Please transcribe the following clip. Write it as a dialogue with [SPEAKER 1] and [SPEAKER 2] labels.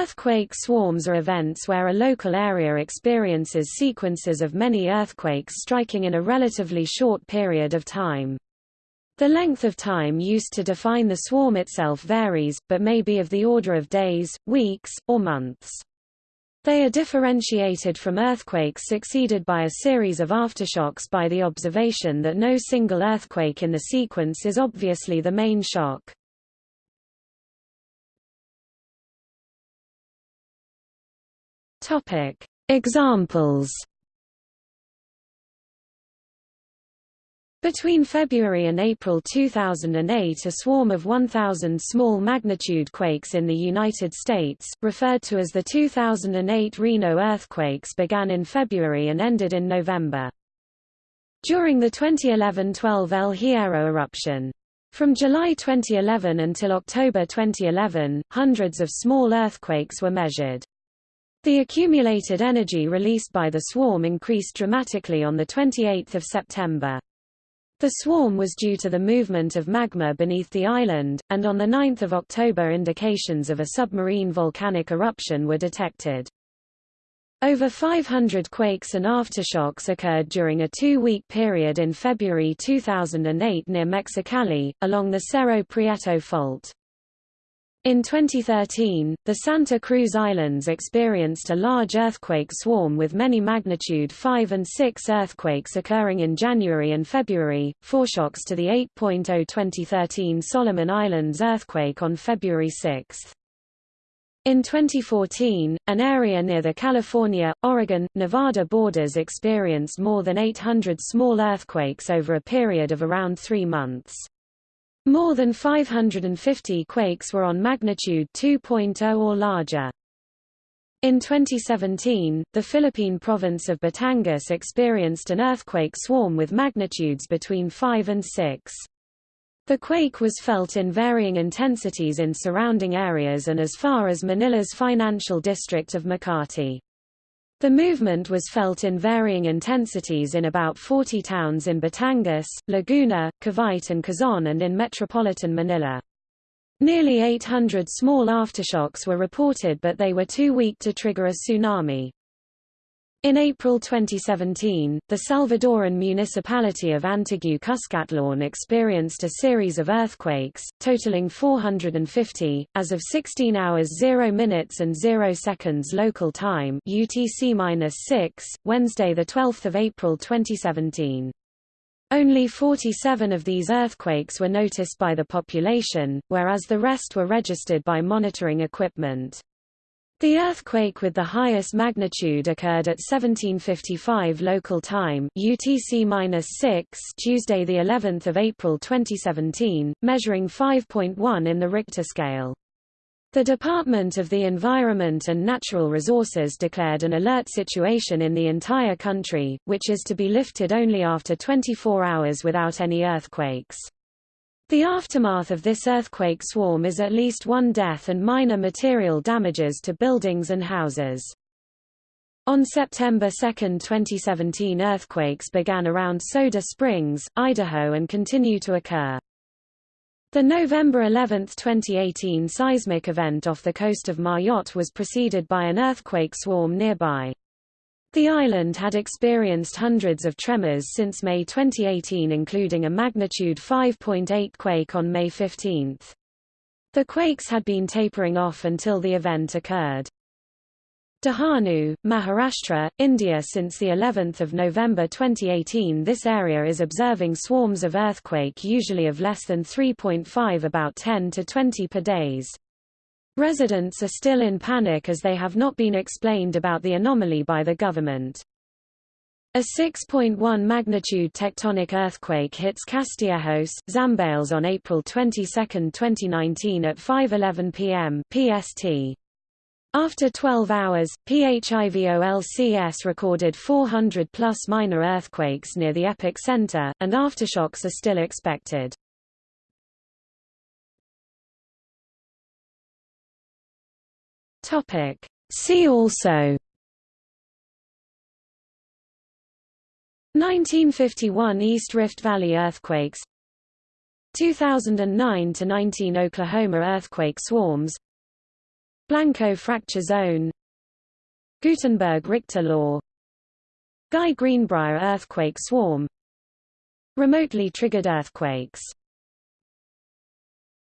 [SPEAKER 1] Earthquake swarms are events where a local area experiences sequences of many earthquakes striking in a relatively short period of time. The length of time used to define the swarm itself varies, but may be of the order of days, weeks, or months. They are differentiated from earthquakes succeeded by a series of aftershocks by the observation that no single earthquake in the sequence is obviously the main shock. Topic: Examples. Between February and April 2008 a swarm of 1,000 small magnitude quakes in the United States, referred to as the 2008 Reno earthquakes began in February and ended in November. During the 2011-12 El Hierro eruption, from July 2011 until October 2011, hundreds of small earthquakes were measured. The accumulated energy released by the swarm increased dramatically on 28 September. The swarm was due to the movement of magma beneath the island, and on 9 October indications of a submarine volcanic eruption were detected. Over 500 quakes and aftershocks occurred during a two-week period in February 2008 near Mexicali, along the Cerro Prieto fault. In 2013, the Santa Cruz Islands experienced a large earthquake swarm with many magnitude 5 and 6 earthquakes occurring in January and February, foreshocks to the 8.0 2013 Solomon Islands earthquake on February 6. In 2014, an area near the California, Oregon, Nevada borders experienced more than 800 small earthquakes over a period of around three months. More than 550 quakes were on magnitude 2.0 or larger. In 2017, the Philippine province of Batangas experienced an earthquake swarm with magnitudes between 5 and 6. The quake was felt in varying intensities in surrounding areas and as far as Manila's financial district of Makati. The movement was felt in varying intensities in about 40 towns in Batangas, Laguna, Cavite and Quezon and in metropolitan Manila. Nearly 800 small aftershocks were reported but they were too weak to trigger a tsunami. In April 2017, the Salvadoran municipality of Antiguo-Cuscatlán experienced a series of earthquakes, totaling 450, as of 16 hours 0 minutes and 0 seconds local time UTC-6, Wednesday 12 April 2017. Only 47 of these earthquakes were noticed by the population, whereas the rest were registered by monitoring equipment. The earthquake with the highest magnitude occurred at 1755 local time UTC-6 Tuesday the 11th of April 2017, measuring 5.1 in the Richter scale. The Department of the Environment and Natural Resources declared an alert situation in the entire country, which is to be lifted only after 24 hours without any earthquakes. The aftermath of this earthquake swarm is at least one death and minor material damages to buildings and houses. On September 2, 2017 earthquakes began around Soda Springs, Idaho and continue to occur. The November 11, 2018 seismic event off the coast of Mayotte was preceded by an earthquake swarm nearby. The island had experienced hundreds of tremors since May 2018 including a magnitude 5.8 quake on May 15. The quakes had been tapering off until the event occurred. Dahanu, Maharashtra, India Since the 11th of November 2018 this area is observing swarms of earthquake usually of less than 3.5 about 10 to 20 per days. Residents are still in panic as they have not been explained about the anomaly by the government. A 6.1 magnitude tectonic earthquake hits Castillejos, Zambales on April 22, 2019 at 5.11 p.m. PST. After 12 hours, PHIVOLCS recorded 400 plus minor earthquakes near the epicenter, and aftershocks are still expected. Topic. See also. 1951 East Rift Valley earthquakes. 2009 to 19 Oklahoma earthquake swarms. Blanco fracture zone. Gutenberg Richter law. Guy Greenbrier earthquake swarm. Remotely triggered earthquakes